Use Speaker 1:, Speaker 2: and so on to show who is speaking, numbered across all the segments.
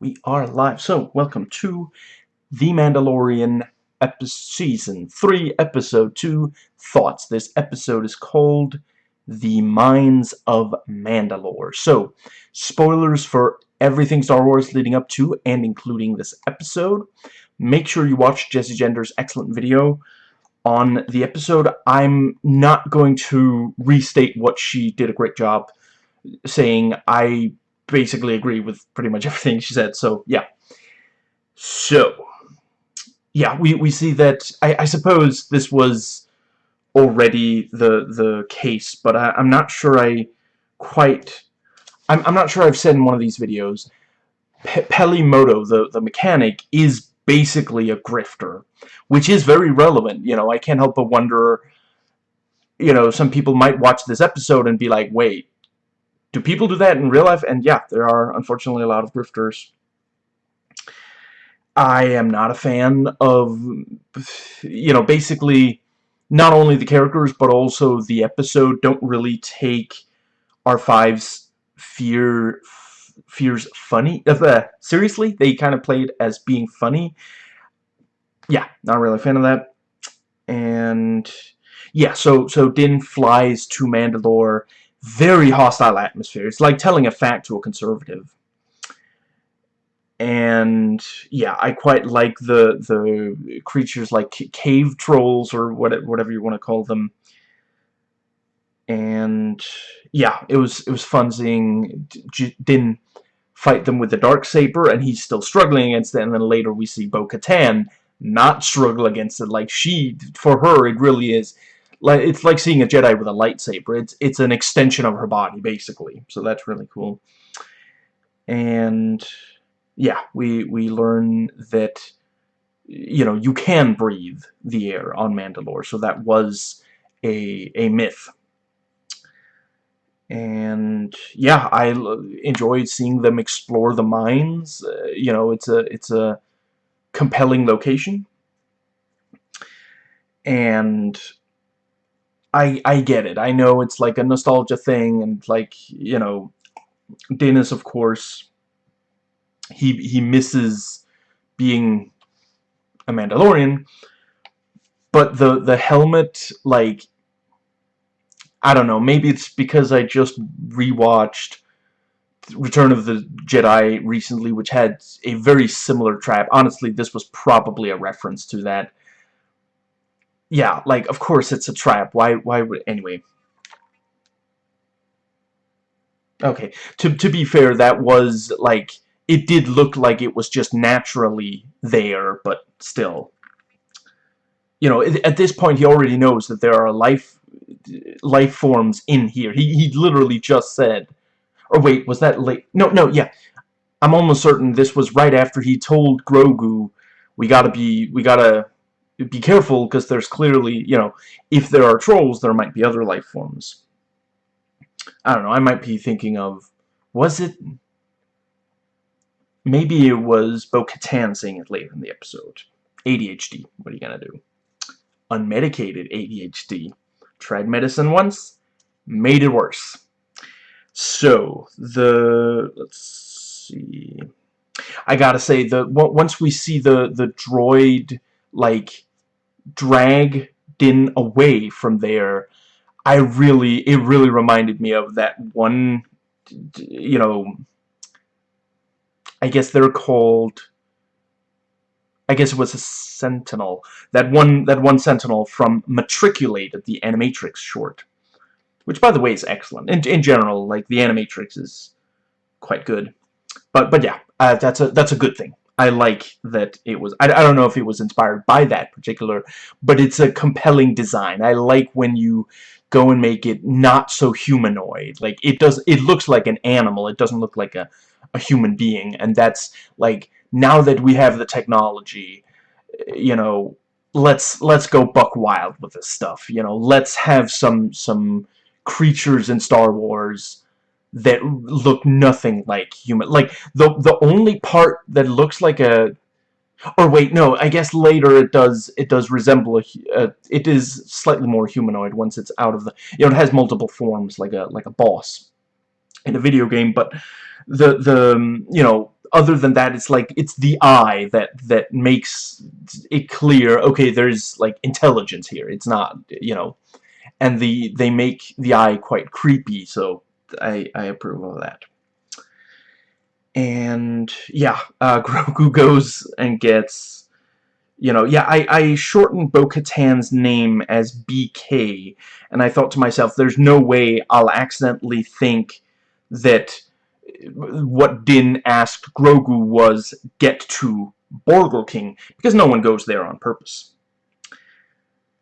Speaker 1: We are live. So, welcome to The Mandalorian Season 3, Episode 2, Thoughts. This episode is called The Mines of Mandalore. So, spoilers for everything Star Wars leading up to and including this episode. Make sure you watch Jessie Gender's excellent video on the episode. I'm not going to restate what she did a great job saying. I basically agree with pretty much everything she said. So, yeah. So, yeah, we, we see that, I, I suppose this was already the the case, but I, am not sure I quite, I'm, I'm not sure I've said in one of these videos, Pe Peli Motto, the, the mechanic, is basically a grifter, which is very relevant, you know, I can't help but wonder, you know, some people might watch this episode and be like, wait, do people do that in real life? And yeah, there are unfortunately a lot of grifters. I am not a fan of, you know, basically not only the characters but also the episode don't really take R5's fear fears funny. Uh, seriously, they kind of played as being funny. Yeah, not really a fan of that. And yeah, so so Din flies to Mandalore very hostile atmosphere. It's like telling a fact to a conservative. And yeah, I quite like the the creatures like cave trolls or whatever you want to call them. And yeah, it was it was fun seeing Din fight them with the dark saber, and he's still struggling against it. And then later we see Bo-Katan not struggle against it. Like she, for her, it really is like it's like seeing a Jedi with a lightsaber. It's it's an extension of her body basically. So that's really cool. And yeah, we we learn that you know you can breathe the air on Mandalore. So that was a a myth. And yeah, I enjoyed seeing them explore the mines. Uh, you know, it's a it's a compelling location. And I I get it. I know it's like a nostalgia thing, and like you know, Dennis, of course, he he misses being a Mandalorian, but the the helmet, like, I don't know. Maybe it's because I just rewatched Return of the Jedi recently, which had a very similar trap. Honestly, this was probably a reference to that yeah, like, of course it's a trap. Why, why would, anyway. Okay, to, to be fair, that was, like, it did look like it was just naturally there, but still. You know, at this point he already knows that there are life life forms in here. He, he literally just said, or wait, was that late? No, no, yeah. I'm almost certain this was right after he told Grogu, we gotta be, we gotta be careful because there's clearly, you know, if there are trolls, there might be other life forms. I don't know, I might be thinking of, was it, maybe it was Bo-Katan saying it later in the episode. ADHD, what are you gonna do? Unmedicated ADHD. Tried medicine once, made it worse. So, the, let's see, I gotta say, the once we see the, the droid, like, drag Din away from there, I really, it really reminded me of that one, you know, I guess they're called, I guess it was a Sentinel, that one, that one Sentinel from Matriculated, the Animatrix short, which by the way is excellent. In, in general, like, the Animatrix is quite good. But, but yeah, uh, that's a, that's a good thing. I like that it was, I, I don't know if it was inspired by that particular, but it's a compelling design. I like when you go and make it not so humanoid. Like, it does, it looks like an animal. It doesn't look like a, a human being. And that's, like, now that we have the technology, eh, you know, let's, let's go buck wild with this stuff. You know, let's have some, some creatures in Star Wars that look nothing like human. Like, the, the only part that looks like a... Or wait, no, I guess later it does it does resemble a... Uh, it is slightly more humanoid once it's out of the... You know, it has multiple forms, like a like a boss in a video game, but the, the um, you know, other than that, it's like it's the eye that that makes it clear. Okay, there's like intelligence here. It's not, you know, and the they make the eye quite creepy. So I I approve of that. And yeah, uh, Grogu goes and gets, you know, yeah, I I shortened Bo-Katan's name as BK, and I thought to myself, there's no way I'll accidentally think that what Din asked Grogu was get to Burger King because no one goes there on purpose.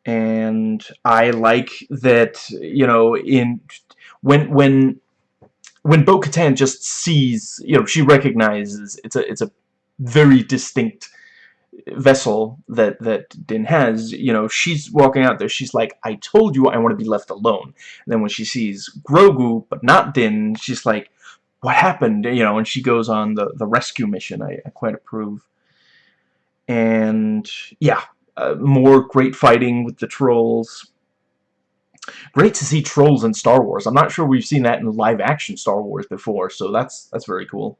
Speaker 1: And I like that, you know, in when when when Bo-Katan just sees, you know, she recognizes it's a it's a very distinct vessel that that Din has, you know, she's walking out there. She's like, "I told you I want to be left alone." And then when she sees Grogu but not Din, she's like, what happened, you know, and she goes on the, the rescue mission. I, I quite approve. And, yeah, uh, more great fighting with the trolls. Great to see trolls in Star Wars. I'm not sure we've seen that in live-action Star Wars before, so that's that's very cool.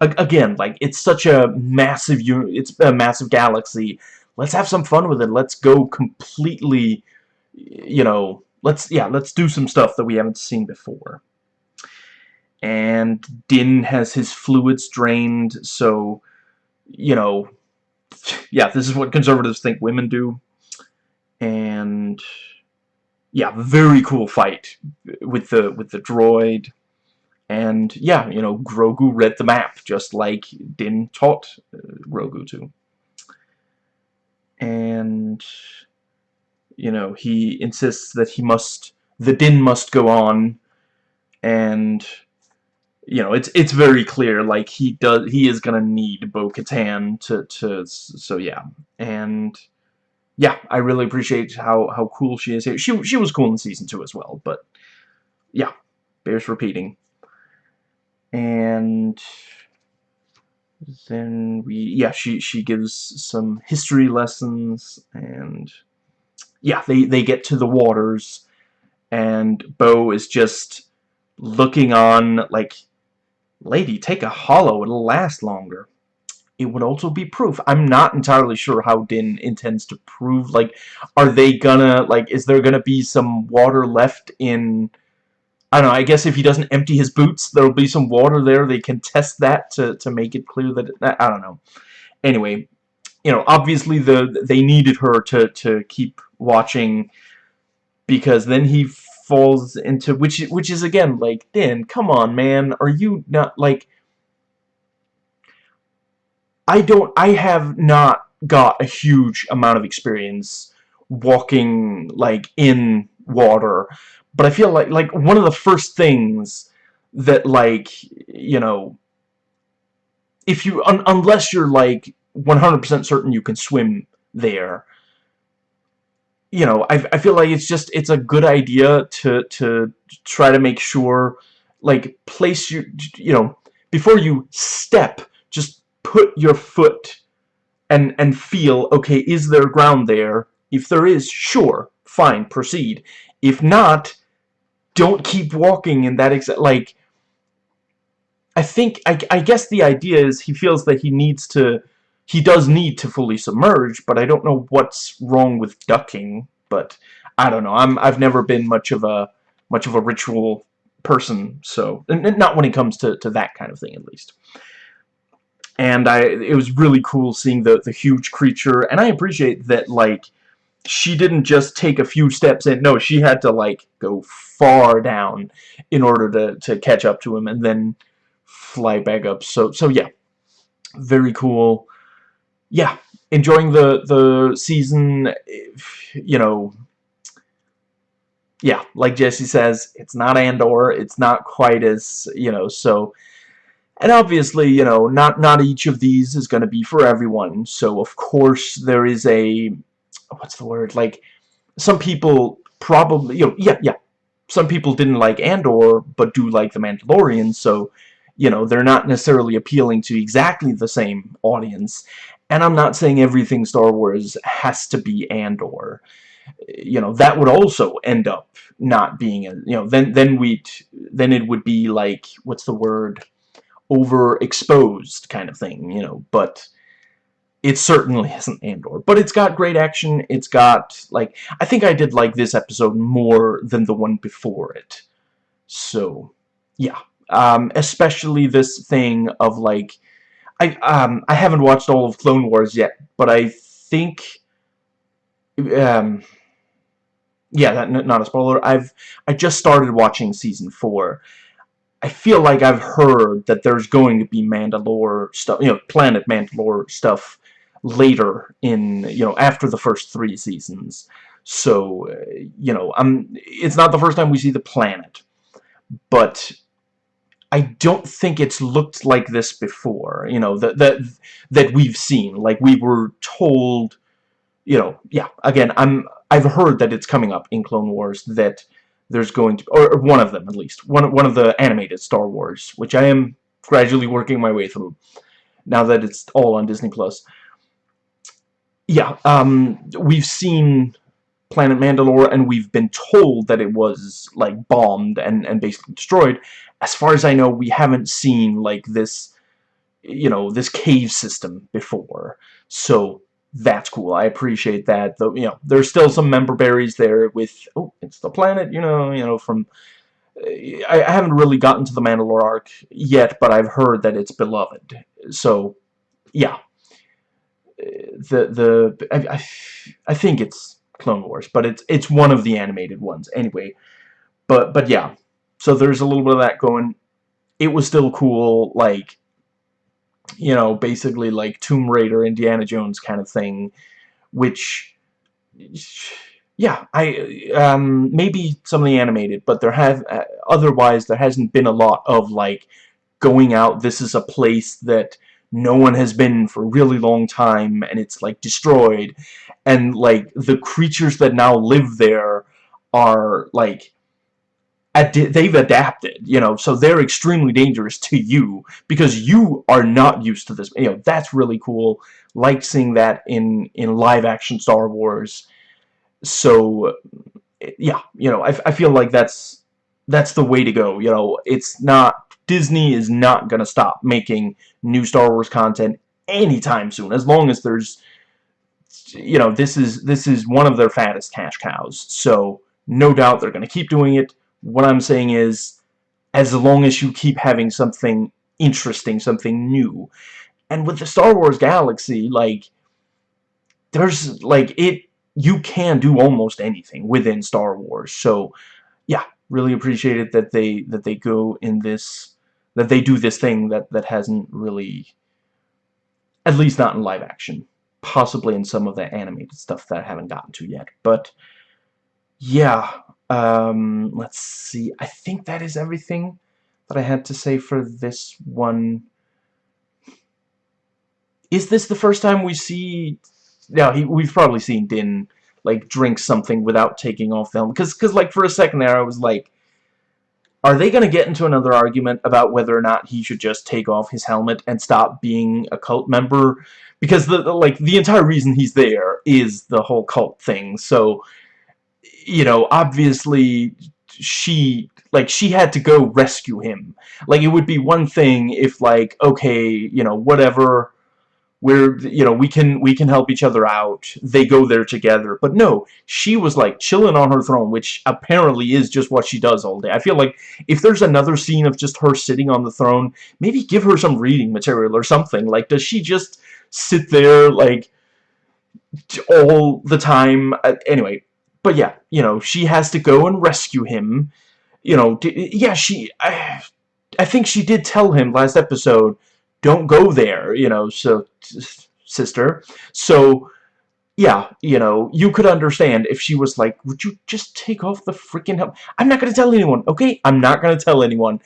Speaker 1: A again, like, it's such a massive, it's a massive galaxy. Let's have some fun with it. Let's go completely, you know, let's, yeah, let's do some stuff that we haven't seen before and Din has his fluids drained, so, you know, yeah, this is what conservatives think women do. And, yeah, very cool fight with the, with the droid. And, yeah, you know, Grogu read the map, just like Din taught uh, Grogu to. And, you know, he insists that he must, the Din must go on, and you know, it's it's very clear like he does he is gonna need Bo-Katan to to so yeah and yeah I really appreciate how how cool she is here. She she was cool in season two as well, but yeah, bears repeating. And then we yeah she she gives some history lessons and yeah they they get to the waters and Bo is just looking on like Lady, take a holo, it'll last longer. It would also be proof. I'm not entirely sure how Din intends to prove, like, are they gonna, like, is there gonna be some water left in, I don't know, I guess if he doesn't empty his boots, there'll be some water there, they can test that to, to make it clear that, I don't know. Anyway, you know, obviously the they needed her to, to keep watching because then he falls into which which is again like Din come on man are you not like I don't I have not got a huge amount of experience walking like in water. But I feel like like one of the first things that like you know if you un unless you're like 100% certain you can swim there you know, I, I feel like it's just, it's a good idea to, to try to make sure, like, place your, you know, before you step, just put your foot and, and feel, okay, is there ground there? If there is, sure, fine, proceed. If not, don't keep walking in that exact, like, I think, I, I guess the idea is he feels that he needs to he does need to fully submerge, but I don't know what's wrong with ducking. But I don't know. I'm I've never been much of a much of a ritual person, so and not when it comes to to that kind of thing, at least. And I it was really cool seeing the the huge creature, and I appreciate that like she didn't just take a few steps in. No, she had to like go far down in order to to catch up to him, and then fly back up. So so yeah, very cool yeah, enjoying the the season. You know, yeah, like Jesse says, it's not Andor. It's not quite as you know. So, and obviously, you know, not not each of these is going to be for everyone. So, of course, there is a what's the word like some people probably you know yeah yeah some people didn't like Andor but do like the Mandalorian so you know they're not necessarily appealing to exactly the same audience and I'm not saying everything Star Wars has to be Andor. You know, that would also end up not being, a, you know, then then we'd... then it would be like, what's the word? Overexposed kind of thing, you know, but it certainly isn't Andor. But it's got great action, it's got, like, I think I did like this episode more than the one before it. So, yeah. Um, especially this thing of, like, I, um, I haven't watched all of Clone Wars yet, but I think, um, yeah, that, not a spoiler, I've, I just started watching Season 4, I feel like I've heard that there's going to be Mandalore stuff, you know, Planet Mandalore stuff later in, you know, after the first three seasons. So, uh, you know, I'm, it's not the first time we see the planet, but I don't think it's looked like this before, you know, that, that, that we've seen. Like, we were told, you know, yeah, again, I'm, I've heard that it's coming up in Clone Wars that there's going to, or one of them at least, one, one of the animated Star Wars, which I am gradually working my way through, now that it's all on Disney+. Plus. Yeah, um, we've seen Planet Mandalore, and we've been told that it was, like, bombed and, and basically destroyed. As far as I know, we haven't seen, like, this, you know, this cave system before. So, that's cool. I appreciate that. Though you know, there's still some member berries there with oh, the planet. You know, you know from. I, I haven't really gotten to the Mandalore arc yet, but I've heard that it's beloved. So, yeah. The the I, I, I think it's Clone Wars, but it's it's one of the animated ones anyway. But but yeah, so there's a little bit of that going. It was still cool, like you know, basically like Tomb Raider, Indiana Jones kind of thing, which, yeah, I, um, maybe some of the animated, but there have, uh, otherwise there hasn't been a lot of, like, going out, this is a place that no one has been for a really long time, and it's, like, destroyed, and, like, the creatures that now live there are, like, ad they've adapted, you know, so they're extremely dangerous to you because you are not used to this. You know, that's really cool. Like seeing that in in live action Star Wars. So yeah, you know, I, I feel like that's that's the way to go. You know, it's not Disney is not gonna stop making new Star Wars content anytime soon, as long as there's you know, this is this is one of their fattest cash cows. So no doubt they're gonna keep doing it what I'm saying is, as long as you keep having something interesting, something new. And with the Star Wars galaxy, like, there's, like, it, you can do almost anything within Star Wars. So, yeah, really appreciate it that they, that they go in this, that they do this thing that, that hasn't really, at least not in live action. Possibly in some of the animated stuff that I haven't gotten to yet. But, yeah, um, let's see. I think that is everything that I had to say for this one. Is this the first time we see... Yeah, he, we've probably seen Din, like, drink something without taking off the helmet. Because, cause, like, for a second there, I was like, are they going to get into another argument about whether or not he should just take off his helmet and stop being a cult member? Because, the, the like, the entire reason he's there is the whole cult thing, so you know, obviously she like she had to go rescue him like it would be one thing if like okay you know whatever we're you know we can we can help each other out. They go there together. But no she was like chilling on her throne which apparently is just what she does all day. I feel like if there's another scene of just her sitting on the throne maybe give her some reading material or something. Like does she just sit there like all the time? Uh, anyway but yeah, you know, she has to go and rescue him. You know, yeah, she... I, I think she did tell him last episode, don't go there, you know, so... Sister. So, yeah, you know, you could understand if she was like, would you just take off the freaking helmet? I'm not going to tell anyone, okay? I'm not going to tell anyone.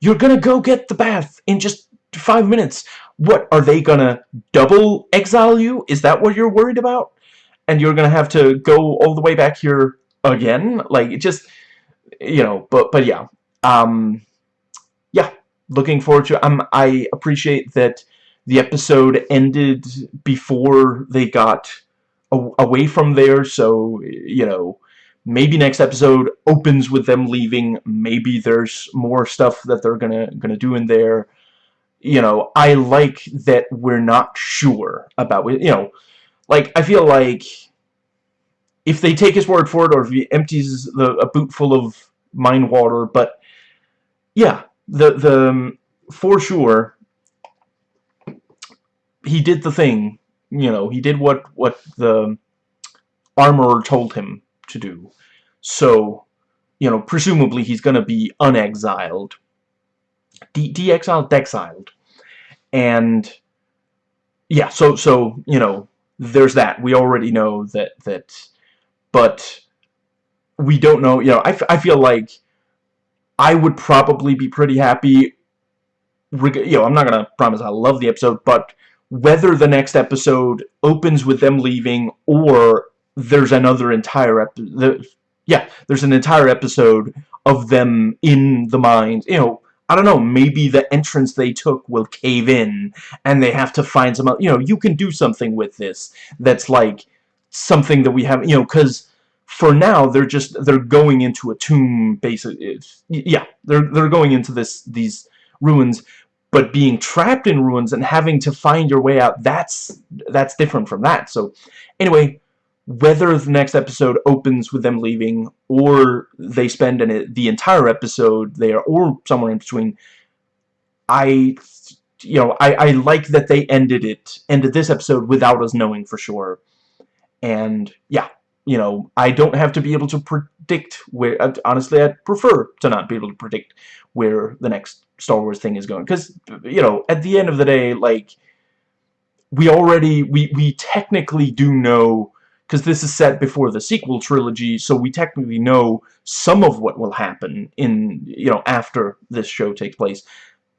Speaker 1: You're going to go get the bath in just five minutes. What, are they going to double exile you? Is that what you're worried about? and you're gonna have to go all the way back here again like it just you know but but yeah um looking forward to. Um I appreciate that the episode ended before they got away from there so you know maybe next episode opens with them leaving. Maybe there's more stuff that they're gonna gonna do in there. You know, I like that we're not sure about, you know, like, I feel like if they take his word for it or if he empties the, a boot full of mind water, but yeah, the, the, um, for sure, he did the thing, you know, he did what, what the armorer told him to do. So, you know, presumably he's going to be unexiled. De de-exiled, dexiled. And, yeah, so, so, you know, there's that. We already know that, that, but we don't know, you know, I, I feel like I would probably be pretty happy, you know, I'm not to promise I love the episode, but whether the next episode opens with them leaving or there's another entire episode, yeah, there's an entire episode of them in the mines, you know, I don't know, maybe the entrance they took will cave in, and they have to find some, you know, you can do something with this that's like something that we have, you know, because for now they're just, they're going into a tomb, basically, yeah, they're, they're going into this, these ruins, but being trapped in ruins and having to find your way out, that's, that's different from that, so, anyway, whether the next episode opens with them leaving or they spend an, the entire episode there or somewhere in between I you know I, I like that they ended it ended this episode without us knowing for sure. And yeah you know I don't have to be able to predict where uh, honestly I'd prefer to not be able to predict where the next Star Wars thing is going because you know at the end of the day like we already we we technically do know because this is set before the sequel trilogy, so we technically know some of what will happen in, you know, after this show takes place.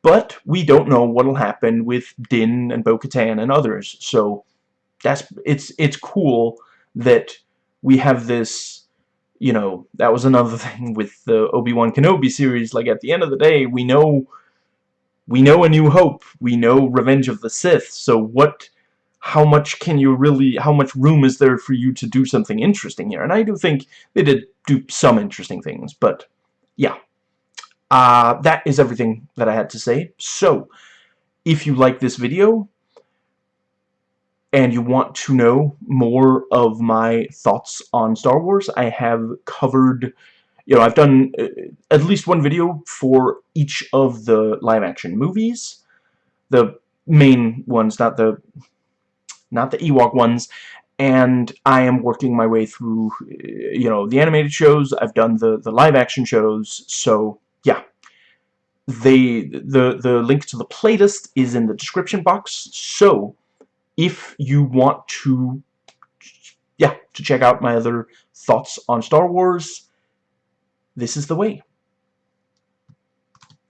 Speaker 1: But we don't know what will happen with Din and Bo-Katan and others, so that's, it's, it's cool that we have this, you know, that was another thing with the Obi-Wan Kenobi series, like, at the end of the day, we know, we know A New Hope, we know Revenge of the Sith, so what how much can you really, how much room is there for you to do something interesting here? And I do think they did do some interesting things, but yeah. Uh, that is everything that I had to say. So, if you like this video, and you want to know more of my thoughts on Star Wars, I have covered, you know, I've done uh, at least one video for each of the live-action movies. The main ones, not the not the Ewok ones, and I am working my way through, you know, the animated shows, I've done the, the live-action shows, so, yeah. They, the, the link to the playlist is in the description box, so, if you want to, yeah, to check out my other thoughts on Star Wars, this is the way.